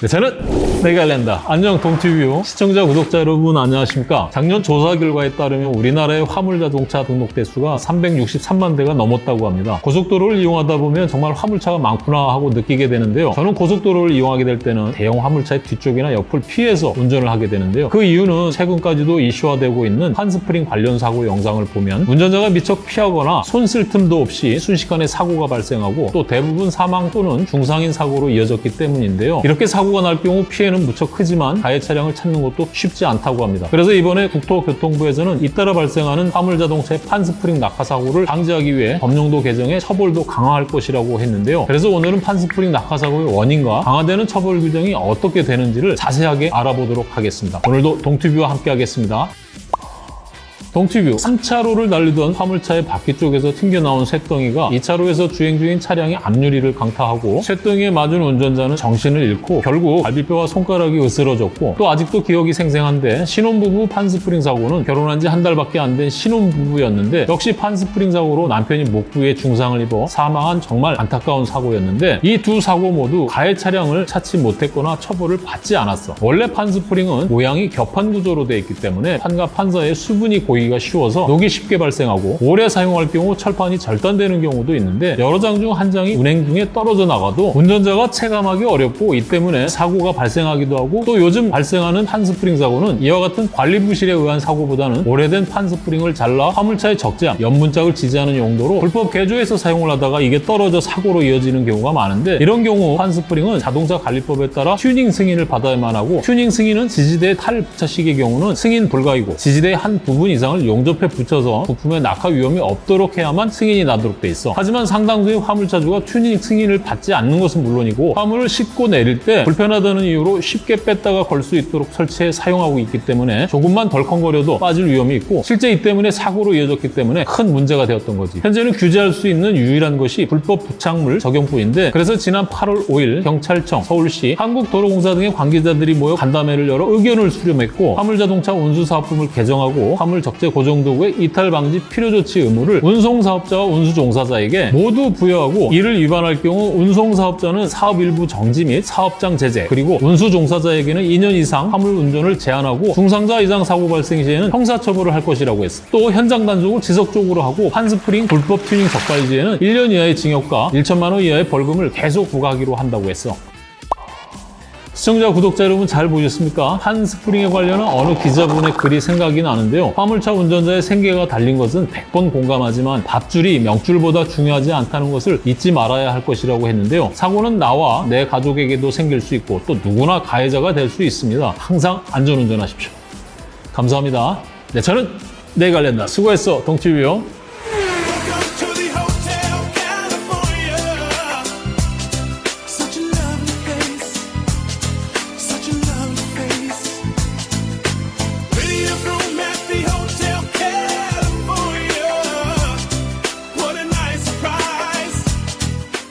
네, 저는 내갈랜다. 안녕 동티뷰 시청자 구독자 여러분 안녕하십니까? 작년 조사 결과에 따르면 우리나라의 화물 자동차 등록 대수가 363만 대가 넘었다고 합니다. 고속도로를 이용하다 보면 정말 화물차가 많구나 하고 느끼게 되는데요. 저는 고속도로를 이용하게 될 때는 대형 화물차의 뒤쪽이나 옆을 피해서 운전을 하게 되는데요. 그 이유는 최근까지도 이슈화되고 있는 한스프링 관련 사고 영상을 보면 운전자가 미처 피하거나 손 쓸 틈도 없이 순식간에 사고가 발생하고 또 대부분 사망 또는 중상인 사고로 이어졌기 때문인데요. 이렇게 사고 가 날 경우 피해는 무척 크지만 가해 차량을 찾는 것도 쉽지 않다고 합니다. 그래서 이번에 국토교통부에서는 잇따라 발생하는 화물자동차의 판스프링 낙하 사고를 방지하기 위해 법령도 개정해 처벌도 강화할 것이라고 했는데요. 그래서 오늘은 판스프링 낙하 사고의 원인과 강화되는 처벌 규정이 어떻게 되는지를 자세하게 알아보도록 하겠습니다. 오늘도 동티뷰와 함께 하겠습니다. 동티뷰 3차로를 달리던 화물차의 바퀴 쪽에서 튕겨나온 쇳덩이가 2차로에서 주행 중인 차량의 앞유리를 강타하고 쇳덩이에 맞은 운전자는 정신을 잃고 결국 갈비뼈와 손가락이 으스러졌고 또 아직도 기억이 생생한데 신혼부부 판스프링 사고는 결혼한 지 한 달밖에 안 된 신혼부부였는데 역시 판스프링 사고로 남편이 목부에 중상을 입어 사망한 정말 안타까운 사고였는데 이 두 사고 모두 가해 차량을 찾지 못했거나 처벌을 받지 않았어. 원래 판스프링은 모양이 겹판 구조로 되어 있기 때문에 판과 판 사이에 수분이 고이 기가 쉬워서 녹이 쉽게 발생하고 오래 사용할 경우 철판이 절단되는 경우도 있는데 여러 장 중 한 장이 운행 중에 떨어져 나가도 운전자가 체감하기 어렵고 이 때문에 사고가 발생하기도 하고 또 요즘 발생하는 판스프링 사고는 이와 같은 관리 부실에 의한 사고보다는 오래된 판스프링을 잘라 화물차의 적재함, 옆문짝을 지지하는 용도로 불법 개조해서 사용을 하다가 이게 떨어져 사고로 이어지는 경우가 많은데 이런 경우 판스프링은 자동차 관리법에 따라 튜닝 승인을 받아야만 하고 튜닝 승인은 지지대 탈 부착식의 경우는 승인 불가이고 지지대의 한 부분 이상 을 용접해 붙여서 부품의 낙하 위험이 없도록 해야만 승인이 나도록 돼 있어. 하지만 상당수의 화물차주가 튜닝 승인을 받지 않는 것은 물론이고 화물을 싣고 내릴 때 불편하다는 이유로 쉽게 뺐다가 걸 수 있도록 설치해 사용하고 있기 때문에 조금만 덜컹거려도 빠질 위험이 있고 실제 이 때문에 사고로 이어졌기 때문에 큰 문제가 되었던 거지. 현재는 규제할 수 있는 유일한 것이 불법 부착물 적용뿐인데 그래서 지난 8월 5일 경찰청, 서울시, 한국도로공사 등의 관계자들이 모여 간담회를 열어 의견을 수렴했고 화물자동차 운수사업법을 개정하고 화물 적재 고정도구의 이탈 방지 필요 조치 의무를 운송사업자와 운수종사자에게 모두 부여하고 이를 위반할 경우 운송사업자는 사업 일부 정지 및 사업장 제재 그리고 운수종사자에게는 2년 이상 화물 운전을 제한하고 중상자 이상 사고 발생 시에는 형사처벌을 할 것이라고 했어. 또 현장 단속을 지속적으로 하고 판스프링 불법 튜닝 적발 시에는 1년 이하의 징역과 1천만 원 이하의 벌금을 계속 부과하기로 한다고 했어. 시청자, 구독자 여러분 잘 보셨습니까? 한 스프링에 관련한 어느 기자분의 글이 생각이 나는데요. 화물차 운전자의 생계가 달린 것은 100번 공감하지만 밥줄이 명줄보다 중요하지 않다는 것을 잊지 말아야 할 것이라고 했는데요. 사고는 나와 내 가족에게도 생길 수 있고 또 누구나 가해자가 될 수 있습니다. 항상 안전운전하십시오. 감사합니다. 네, 저는 내갈랜다. 수고했어, 동티뷰요.